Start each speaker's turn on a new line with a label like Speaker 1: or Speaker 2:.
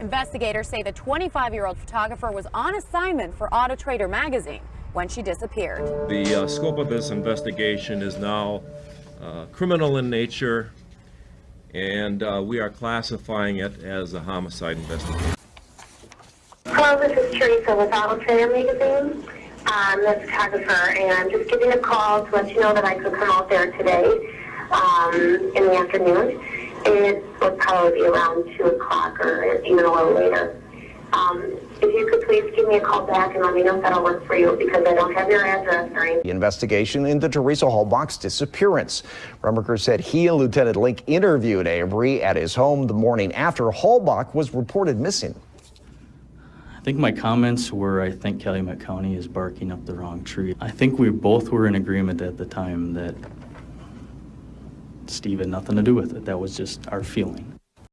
Speaker 1: Investigators say the 25-year-old photographer was on assignment for Auto Trader magazine when she disappeared.
Speaker 2: The uh, scope of this investigation is now uh, criminal in nature, and uh, we are classifying it as a homicide investigation.
Speaker 3: Hello, this is Teresa with Auto Trader Magazine. I'm the photographer, and I'm just giving a call to let you know that I could come out there today um, in the afternoon. It would probably be around 2 o'clock or even a little later. Um, if you could please give me a call back and let me know if that'll work for you because I don't have your address or anything.
Speaker 4: The investigation into Teresa Halbach's disappearance. Remiker said he and Lieutenant Lenk interviewed Avery at his home the morning after Halbach was reported missing.
Speaker 5: I think my comments were, I think Calumet County is barking up the wrong tree. I think we both were in agreement at the time that Steve had nothing to do with it. That was just our feeling.